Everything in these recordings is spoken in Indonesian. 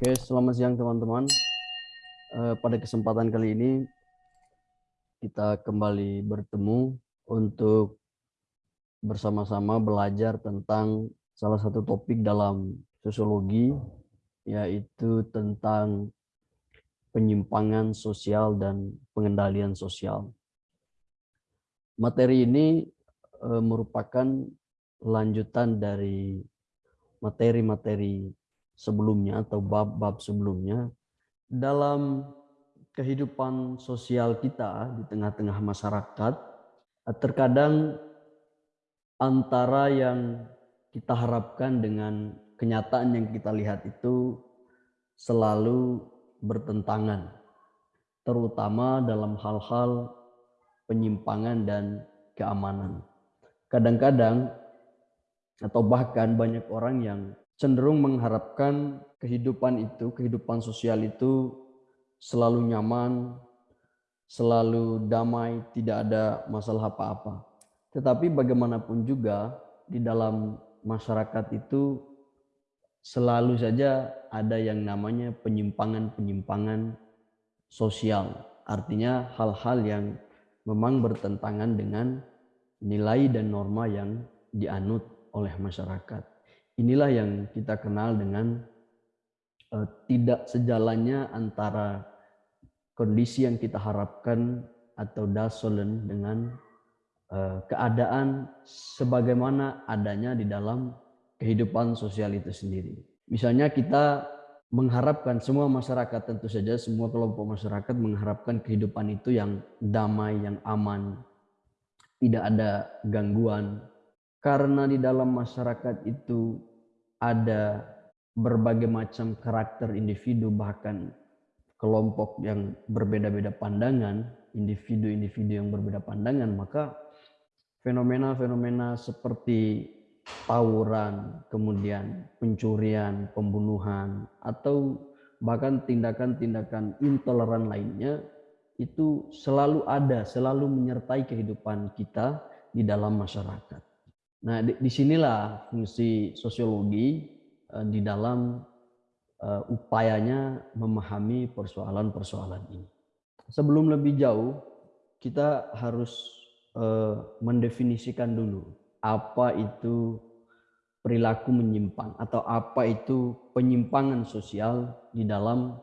Oke, selamat siang teman-teman. Eh, pada kesempatan kali ini kita kembali bertemu untuk bersama-sama belajar tentang salah satu topik dalam sosiologi yaitu tentang penyimpangan sosial dan pengendalian sosial. Materi ini eh, merupakan lanjutan dari materi-materi sebelumnya atau bab-bab sebelumnya dalam kehidupan sosial kita di tengah-tengah masyarakat terkadang antara yang kita harapkan dengan kenyataan yang kita lihat itu selalu bertentangan terutama dalam hal-hal penyimpangan dan keamanan. Kadang-kadang atau bahkan banyak orang yang cenderung mengharapkan kehidupan itu, kehidupan sosial itu selalu nyaman, selalu damai, tidak ada masalah apa-apa. Tetapi bagaimanapun juga di dalam masyarakat itu selalu saja ada yang namanya penyimpangan-penyimpangan sosial. Artinya hal-hal yang memang bertentangan dengan nilai dan norma yang dianut oleh masyarakat. Inilah yang kita kenal dengan uh, tidak sejalannya antara kondisi yang kita harapkan atau dasolen dengan uh, keadaan sebagaimana adanya di dalam kehidupan sosial itu sendiri. Misalnya kita mengharapkan semua masyarakat tentu saja semua kelompok masyarakat mengharapkan kehidupan itu yang damai, yang aman, tidak ada gangguan. Karena di dalam masyarakat itu ada berbagai macam karakter individu bahkan kelompok yang berbeda-beda pandangan, individu-individu yang berbeda pandangan, maka fenomena-fenomena seperti tawuran, kemudian pencurian, pembunuhan, atau bahkan tindakan-tindakan intoleran lainnya itu selalu ada, selalu menyertai kehidupan kita di dalam masyarakat. Nah, di, di sinilah fungsi sosiologi uh, di dalam uh, upayanya memahami persoalan-persoalan ini. Sebelum lebih jauh, kita harus uh, mendefinisikan dulu apa itu perilaku menyimpang atau apa itu penyimpangan sosial di dalam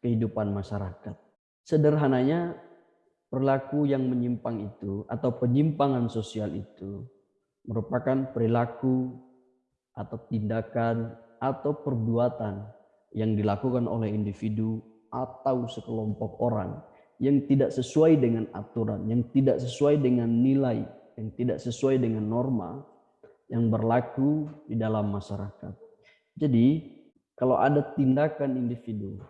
kehidupan masyarakat. Sederhananya, perilaku yang menyimpang itu atau penyimpangan sosial itu merupakan perilaku atau tindakan atau perbuatan yang dilakukan oleh individu atau sekelompok orang yang tidak sesuai dengan aturan, yang tidak sesuai dengan nilai, yang tidak sesuai dengan norma yang berlaku di dalam masyarakat. Jadi, kalau ada tindakan individu,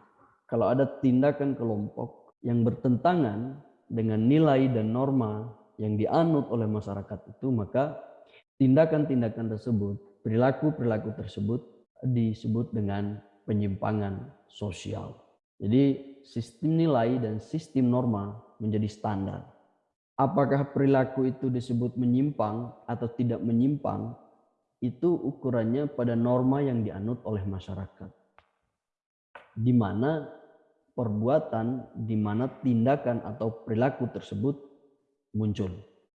kalau ada tindakan kelompok yang bertentangan dengan nilai dan norma yang dianut oleh masyarakat itu, maka tindakan-tindakan tersebut, perilaku-perilaku tersebut disebut dengan penyimpangan sosial. Jadi sistem nilai dan sistem norma menjadi standar. Apakah perilaku itu disebut menyimpang atau tidak menyimpang, itu ukurannya pada norma yang dianut oleh masyarakat. Di mana perbuatan, di mana tindakan atau perilaku tersebut muncul.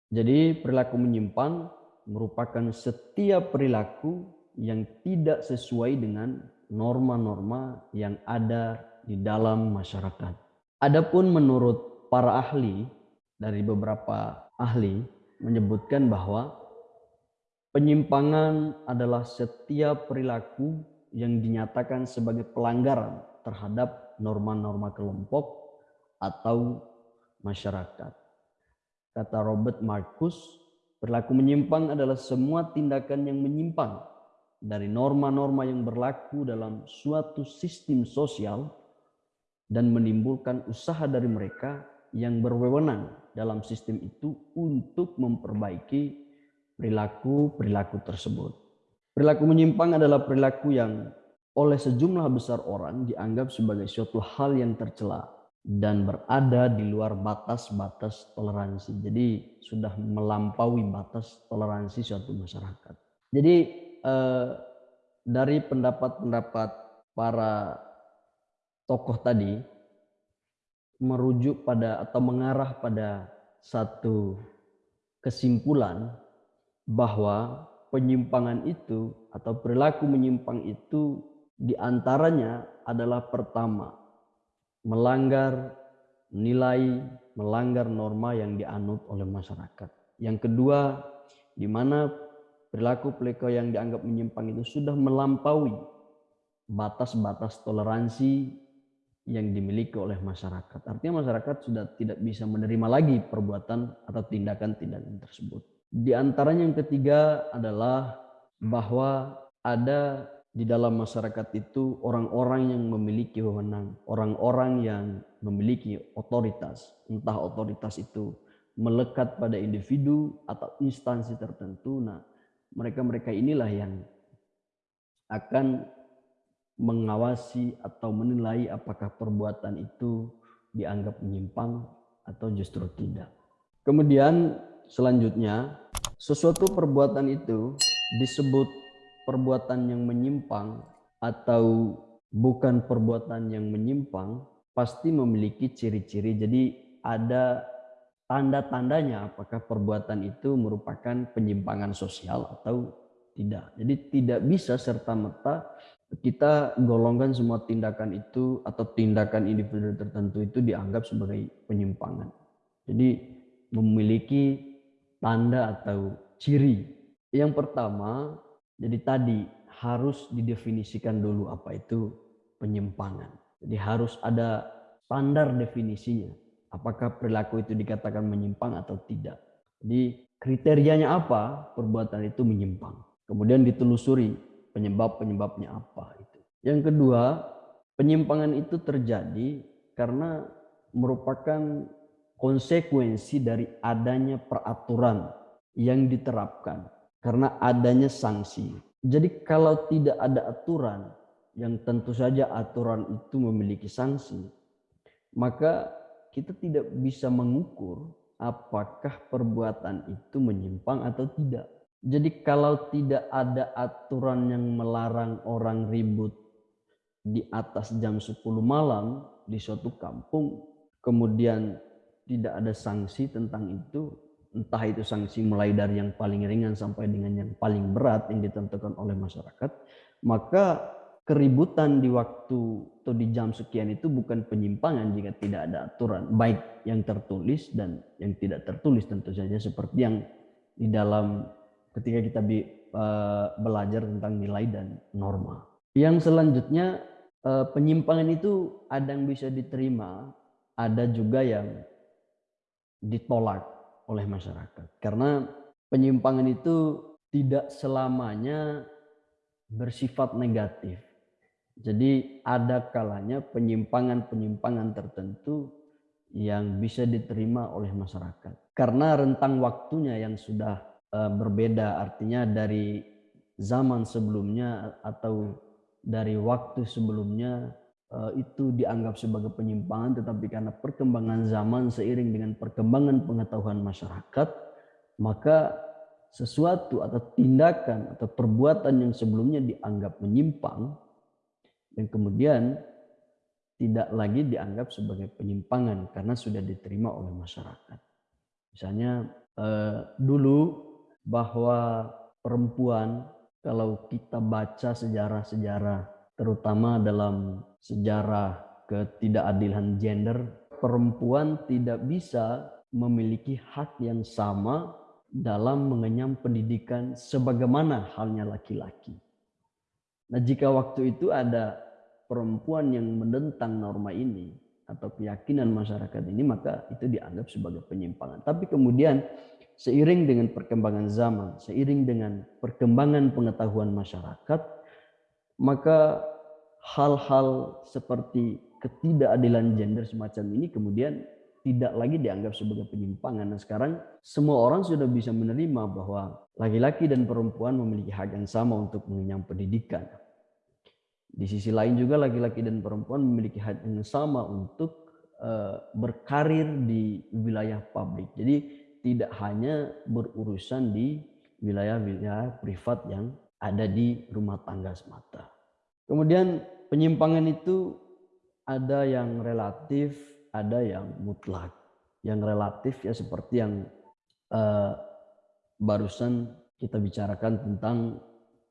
Jadi perilaku menyimpang merupakan setiap perilaku yang tidak sesuai dengan norma-norma yang ada di dalam masyarakat. Adapun menurut para ahli dari beberapa ahli menyebutkan bahwa penyimpangan adalah setiap perilaku yang dinyatakan sebagai pelanggaran terhadap norma-norma kelompok atau masyarakat. Kata Robert Marcus, Perilaku menyimpang adalah semua tindakan yang menyimpang dari norma-norma yang berlaku dalam suatu sistem sosial dan menimbulkan usaha dari mereka yang berwenang dalam sistem itu untuk memperbaiki perilaku-perilaku tersebut. Perilaku menyimpang adalah perilaku yang oleh sejumlah besar orang dianggap sebagai suatu hal yang tercela dan berada di luar batas-batas toleransi. Jadi sudah melampaui batas toleransi suatu masyarakat. Jadi eh, dari pendapat-pendapat para tokoh tadi merujuk pada atau mengarah pada satu kesimpulan bahwa penyimpangan itu atau perilaku menyimpang itu di antaranya adalah pertama melanggar nilai, melanggar norma yang dianut oleh masyarakat. Yang kedua, di mana perilaku perilaku yang dianggap menyimpang itu sudah melampaui batas-batas toleransi yang dimiliki oleh masyarakat. Artinya masyarakat sudah tidak bisa menerima lagi perbuatan atau tindakan-tindakan tersebut. Di antaranya yang ketiga adalah bahwa ada di dalam masyarakat itu orang-orang yang memiliki wewenang, orang-orang yang memiliki otoritas, entah otoritas itu melekat pada individu atau instansi tertentu. Nah, mereka-mereka inilah yang akan mengawasi atau menilai apakah perbuatan itu dianggap menyimpang atau justru tidak. Kemudian selanjutnya, sesuatu perbuatan itu disebut perbuatan yang menyimpang atau bukan perbuatan yang menyimpang pasti memiliki ciri-ciri. Jadi ada tanda-tandanya apakah perbuatan itu merupakan penyimpangan sosial atau tidak. Jadi tidak bisa serta-merta kita golongkan semua tindakan itu atau tindakan individu tertentu itu dianggap sebagai penyimpangan. Jadi memiliki tanda atau ciri. Yang pertama, jadi tadi harus didefinisikan dulu apa itu penyimpangan. Jadi harus ada standar definisinya. Apakah perilaku itu dikatakan menyimpang atau tidak. Jadi kriterianya apa perbuatan itu menyimpang. Kemudian ditelusuri penyebab-penyebabnya apa itu. Yang kedua, penyimpangan itu terjadi karena merupakan konsekuensi dari adanya peraturan yang diterapkan karena adanya sanksi. Jadi kalau tidak ada aturan yang tentu saja aturan itu memiliki sanksi, maka kita tidak bisa mengukur apakah perbuatan itu menyimpang atau tidak. Jadi kalau tidak ada aturan yang melarang orang ribut di atas jam 10 malam di suatu kampung, kemudian tidak ada sanksi tentang itu, entah itu sanksi mulai dari yang paling ringan sampai dengan yang paling berat yang ditentukan oleh masyarakat, maka keributan di waktu atau di jam sekian itu bukan penyimpangan jika tidak ada aturan, baik yang tertulis dan yang tidak tertulis tentu saja seperti yang di dalam ketika kita uh, belajar tentang nilai dan norma. Yang selanjutnya uh, penyimpangan itu ada yang bisa diterima, ada juga yang ditolak oleh masyarakat. Karena penyimpangan itu tidak selamanya bersifat negatif. Jadi ada kalanya penyimpangan-penyimpangan tertentu yang bisa diterima oleh masyarakat. Karena rentang waktunya yang sudah Eh, berbeda artinya dari zaman sebelumnya atau dari waktu sebelumnya itu dianggap sebagai penyimpangan tetapi karena perkembangan zaman seiring dengan perkembangan pengetahuan masyarakat maka sesuatu atau tindakan atau perbuatan yang sebelumnya dianggap menyimpang dan kemudian tidak lagi dianggap sebagai penyimpangan karena sudah diterima oleh masyarakat. Misalnya eh, dulu bahwa perempuan kalau kita baca sejarah-sejarah terutama dalam sejarah ketidakadilan gender perempuan tidak bisa memiliki hak yang sama dalam mengenyam pendidikan sebagaimana halnya laki-laki. Nah, jika waktu itu ada perempuan yang menentang norma ini atau keyakinan masyarakat ini, maka itu dianggap sebagai penyimpangan. Tapi kemudian seiring dengan perkembangan zaman, seiring dengan perkembangan pengetahuan masyarakat, maka hal-hal seperti ketidakadilan gender semacam ini kemudian tidak lagi dianggap sebagai penyimpangan. Nah sekarang semua orang sudah bisa menerima bahwa laki-laki dan perempuan memiliki hak yang sama untuk mengenyam pendidikan. Di sisi lain juga laki-laki dan perempuan memiliki hak yang sama untuk uh, berkarir di wilayah publik. Jadi tidak hanya berurusan di wilayah-wilayah privat yang ada di rumah tangga semata. Kemudian penyimpangan itu ada yang relatif, ada yang mutlak. Yang relatif ya seperti yang uh, barusan kita bicarakan tentang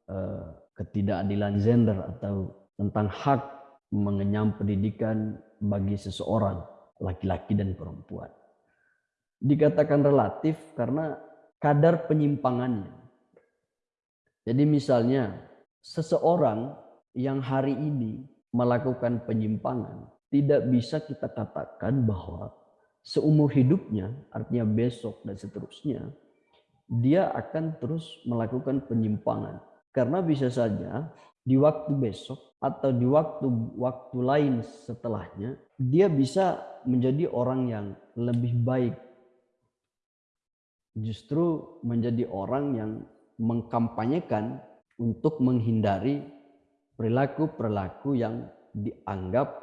uh, ketidakadilan gender atau tentang hak mengenyam pendidikan bagi seseorang, laki-laki dan perempuan. Dikatakan relatif karena kadar penyimpangannya. Jadi misalnya seseorang yang hari ini melakukan penyimpangan tidak bisa kita katakan bahwa seumur hidupnya, artinya besok dan seterusnya, dia akan terus melakukan penyimpangan. Karena bisa saja di waktu besok atau di waktu waktu lain setelahnya dia bisa menjadi orang yang lebih baik justru menjadi orang yang mengkampanyekan untuk menghindari perilaku-perilaku yang dianggap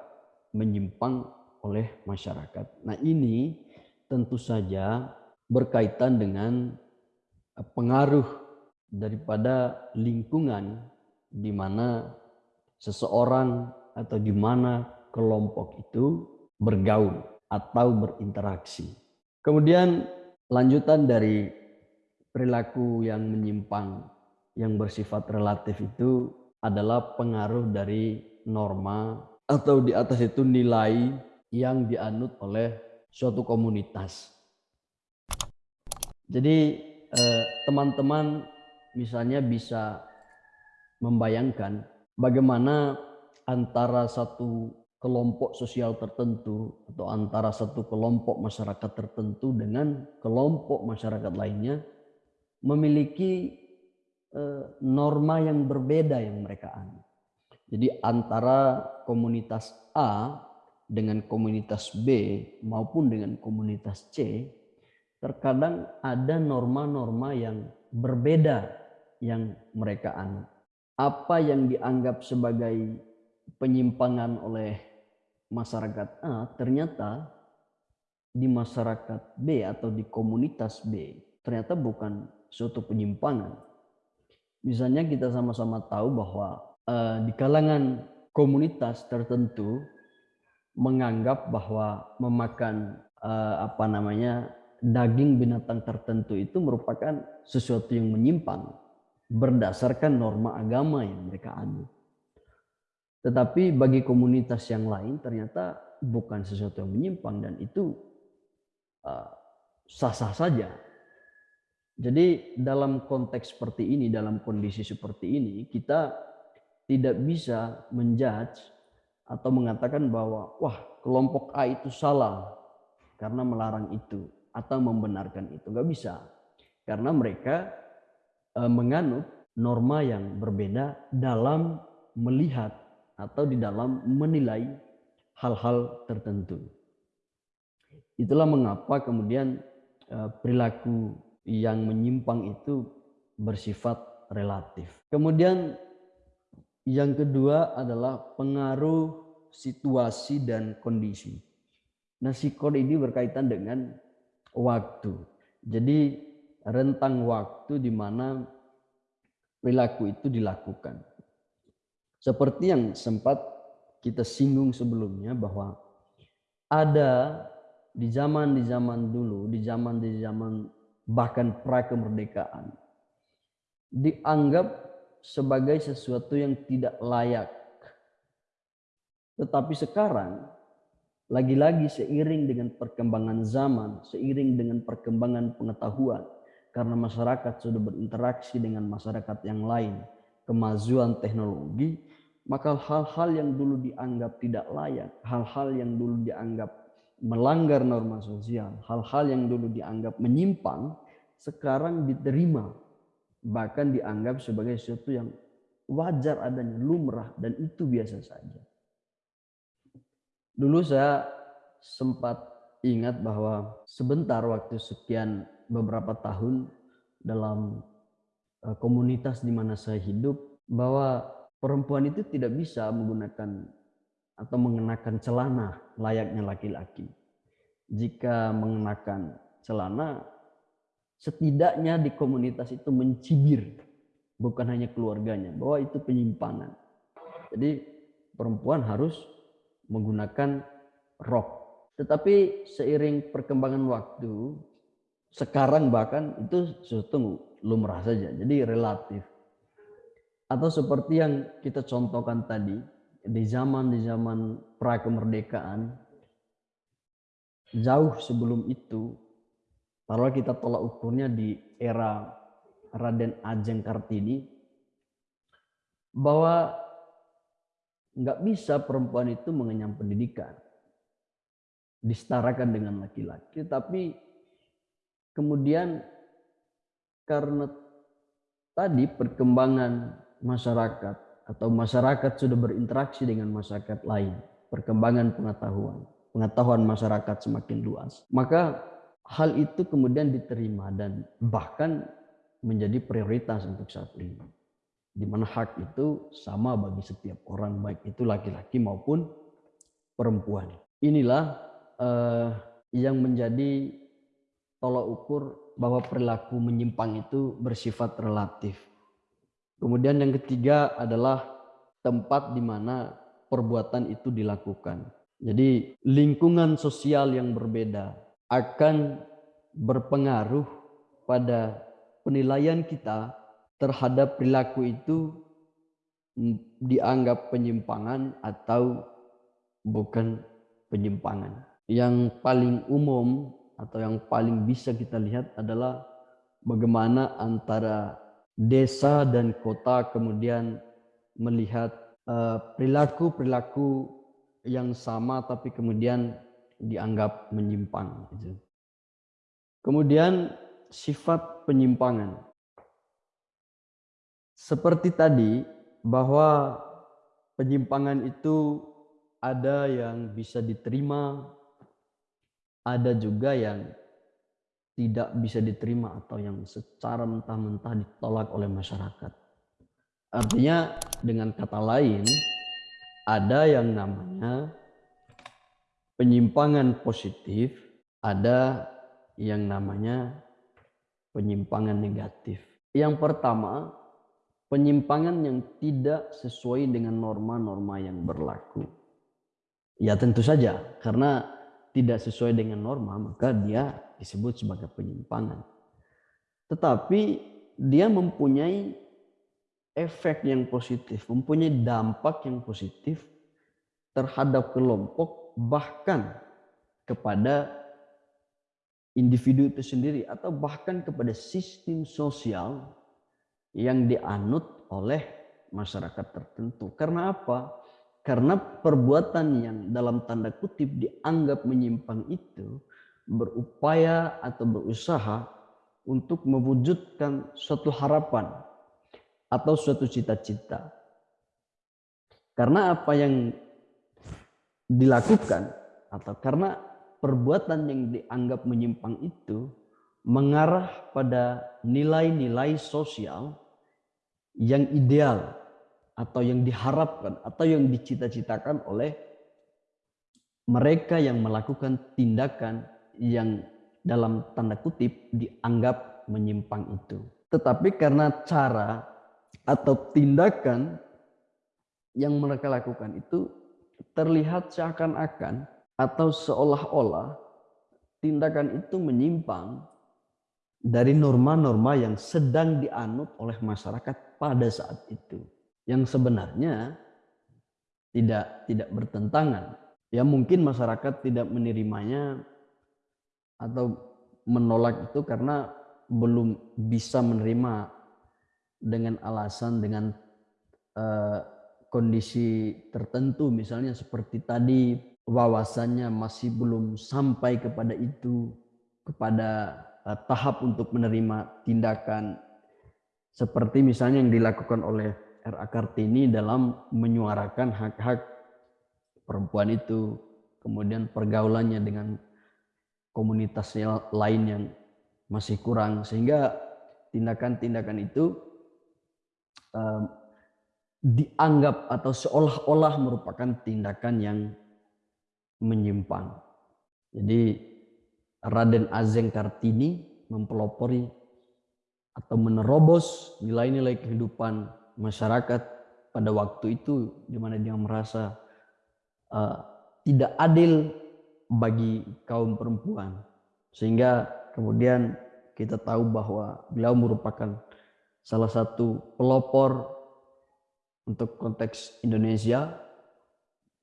menyimpang oleh masyarakat. Nah, ini tentu saja berkaitan dengan pengaruh daripada lingkungan di mana seseorang atau di mana kelompok itu bergaul atau berinteraksi. Kemudian lanjutan dari perilaku yang menyimpang yang bersifat relatif itu adalah pengaruh dari norma atau di atas itu nilai yang dianut oleh suatu komunitas. Jadi eh, teman-teman misalnya bisa membayangkan bagaimana antara satu kelompok sosial tertentu atau antara satu kelompok masyarakat tertentu dengan kelompok masyarakat lainnya memiliki eh, norma yang berbeda yang mereka anut. Jadi antara komunitas A dengan komunitas B maupun dengan komunitas C terkadang ada norma-norma yang berbeda yang mereka anut apa yang dianggap sebagai penyimpangan oleh masyarakat A ternyata di masyarakat B atau di komunitas B ternyata bukan suatu penyimpangan. Misalnya kita sama-sama tahu bahwa uh, di kalangan komunitas tertentu menganggap bahwa memakan uh, apa namanya daging binatang tertentu itu merupakan sesuatu yang menyimpang berdasarkan norma agama yang mereka anut. Tetapi bagi komunitas yang lain ternyata bukan sesuatu yang menyimpang dan itu uh, sah-sah uh, saja. Jadi dalam konteks seperti ini, dalam kondisi seperti ini, kita tidak bisa menjudge atau mengatakan bahwa wah kelompok A itu salah karena melarang itu atau membenarkan itu. Nggak bisa. Karena mereka Eh, menganut norma yang berbeda dalam melihat atau di dalam menilai hal-hal tertentu. Itulah mengapa kemudian eh, perilaku yang menyimpang itu bersifat relatif. Kemudian yang kedua adalah pengaruh situasi dan kondisi. Nah, sikon ini berkaitan dengan waktu. Jadi rentang waktu di mana perilaku itu dilakukan. Seperti yang sempat kita singgung sebelumnya bahwa ada di zaman di zaman dulu, di zaman di zaman bahkan pra kemerdekaan dianggap sebagai sesuatu yang tidak layak. Tetapi sekarang lagi-lagi seiring dengan perkembangan zaman, seiring dengan perkembangan pengetahuan, karena masyarakat sudah berinteraksi dengan masyarakat yang lain, kemajuan teknologi, maka hal-hal yang dulu dianggap tidak layak, hal-hal yang dulu dianggap melanggar norma sosial, hal-hal yang dulu dianggap menyimpang, sekarang diterima, bahkan dianggap sebagai sesuatu yang wajar adanya, lumrah, dan itu biasa saja. Dulu saya sempat ingat bahwa sebentar waktu sekian beberapa tahun dalam eh, komunitas di mana saya hidup bahwa perempuan itu tidak bisa menggunakan atau mengenakan celana layaknya laki-laki. Jika mengenakan celana, setidaknya di komunitas itu mencibir, bukan hanya keluarganya, bahwa itu penyimpangan. Jadi perempuan harus menggunakan rok. Tetapi seiring perkembangan waktu, sekarang bahkan itu sesuatu lumrah saja, jadi relatif. Atau seperti yang kita contohkan tadi, di zaman di zaman pra kemerdekaan, jauh sebelum itu, kalau kita tolak ukurnya di era Raden Ajeng Kartini, bahwa nggak bisa perempuan itu mengenyam pendidikan disetarakan dengan laki-laki. Tapi kemudian karena tadi perkembangan masyarakat atau masyarakat sudah berinteraksi dengan masyarakat lain perkembangan pengetahuan pengetahuan masyarakat semakin luas maka hal itu kemudian diterima dan bahkan menjadi prioritas untuk saat ini di mana hak itu sama bagi setiap orang baik itu laki-laki maupun perempuan. Inilah uh, yang menjadi tolak ukur bahwa perilaku menyimpang itu bersifat relatif. Kemudian yang ketiga adalah tempat di mana perbuatan itu dilakukan. Jadi lingkungan sosial yang berbeda akan berpengaruh pada penilaian kita terhadap perilaku itu dianggap penyimpangan atau bukan penyimpangan. Yang paling umum atau yang paling bisa kita lihat adalah bagaimana antara desa dan kota kemudian melihat eh, perilaku-perilaku uh, yang sama tapi kemudian dianggap menyimpang. Gitu. Kemudian sifat penyimpangan. Seperti tadi bahwa penyimpangan itu ada yang bisa diterima, ada juga yang tidak bisa diterima atau yang secara mentah-mentah ditolak oleh masyarakat. Artinya dengan kata lain ada yang namanya penyimpangan positif, ada yang namanya penyimpangan negatif. Yang pertama, penyimpangan yang tidak sesuai dengan norma-norma yang berlaku. Ya tentu saja, karena tidak sesuai dengan norma, maka dia disebut sebagai penyimpangan. Tetapi dia mempunyai efek yang positif, mempunyai dampak yang positif terhadap kelompok, bahkan kepada individu itu sendiri, atau bahkan kepada sistem sosial yang dianut oleh masyarakat tertentu. Karena apa? Karena perbuatan yang dalam tanda kutip dianggap menyimpang itu berupaya atau berusaha untuk mewujudkan suatu harapan atau suatu cita-cita. Karena apa yang dilakukan atau karena perbuatan yang dianggap menyimpang itu mengarah pada nilai-nilai sosial yang ideal atau yang diharapkan atau yang dicita-citakan oleh mereka yang melakukan tindakan yang dalam tanda kutip dianggap menyimpang itu. Tetapi karena cara atau tindakan yang mereka lakukan itu terlihat seakan-akan atau seolah-olah tindakan itu menyimpang dari norma-norma yang sedang dianut oleh masyarakat pada saat itu yang sebenarnya tidak tidak bertentangan ya mungkin masyarakat tidak menerimanya atau menolak itu karena belum bisa menerima dengan alasan dengan uh, kondisi tertentu misalnya seperti tadi wawasannya masih belum sampai kepada itu kepada uh, tahap untuk menerima tindakan seperti misalnya yang dilakukan oleh R.A. Kartini dalam menyuarakan hak-hak perempuan itu, kemudian pergaulannya dengan komunitas lain yang masih kurang, sehingga tindakan-tindakan itu um, dianggap atau seolah-olah merupakan tindakan yang menyimpang. Jadi Raden Azeng Kartini mempelopori atau menerobos nilai-nilai kehidupan masyarakat pada waktu itu di mana dia merasa uh, tidak adil bagi kaum perempuan. Sehingga kemudian kita tahu bahwa beliau merupakan salah satu pelopor untuk konteks Indonesia,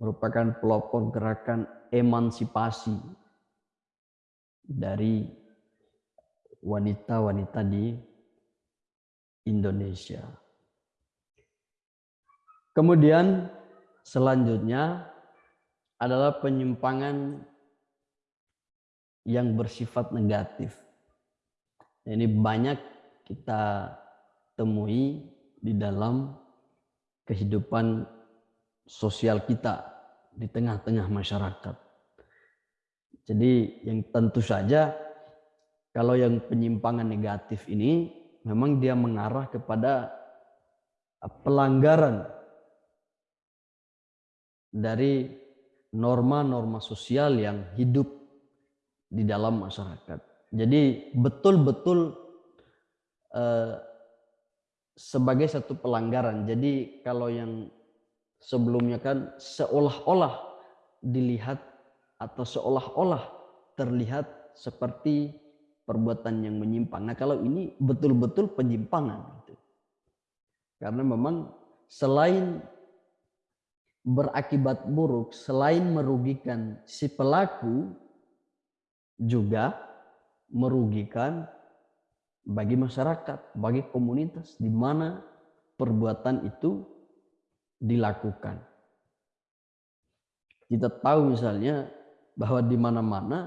merupakan pelopor gerakan emansipasi dari wanita-wanita di Indonesia. Kemudian selanjutnya adalah penyimpangan yang bersifat negatif. Ini banyak kita temui di dalam kehidupan sosial kita di tengah-tengah masyarakat. Jadi yang tentu saja kalau yang penyimpangan negatif ini memang dia mengarah kepada pelanggaran dari norma-norma sosial yang hidup di dalam masyarakat. Jadi betul-betul eh, sebagai satu pelanggaran. Jadi kalau yang sebelumnya kan seolah-olah dilihat atau seolah-olah terlihat seperti perbuatan yang menyimpang. Nah kalau ini betul-betul penyimpangan. Gitu. Karena memang selain berakibat buruk, selain merugikan si pelaku, juga merugikan bagi masyarakat, bagi komunitas di mana perbuatan itu dilakukan. Kita tahu misalnya bahwa di mana-mana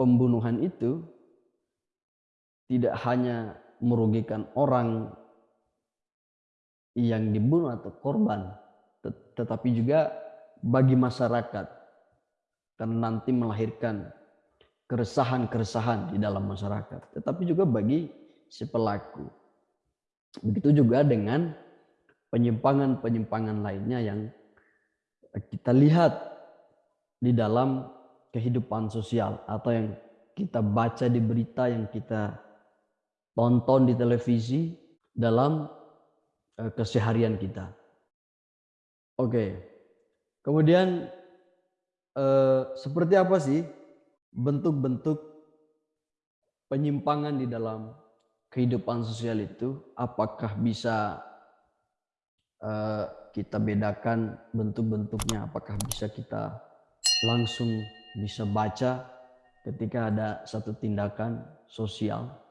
pembunuhan itu tidak hanya merugikan orang yang dibunuh atau korban, tetapi juga bagi masyarakat karena nanti melahirkan keresahan-keresahan di dalam masyarakat, tetapi juga bagi si pelaku. Begitu juga dengan penyimpangan-penyimpangan lainnya yang kita lihat di dalam kehidupan sosial atau yang kita baca di berita yang kita tonton di televisi dalam eh, keseharian kita. Oke. Kemudian eh, seperti apa sih bentuk-bentuk penyimpangan di dalam kehidupan sosial itu? Apakah bisa eh, kita bedakan bentuk-bentuknya? Apakah bisa kita langsung bisa baca ketika ada satu tindakan sosial?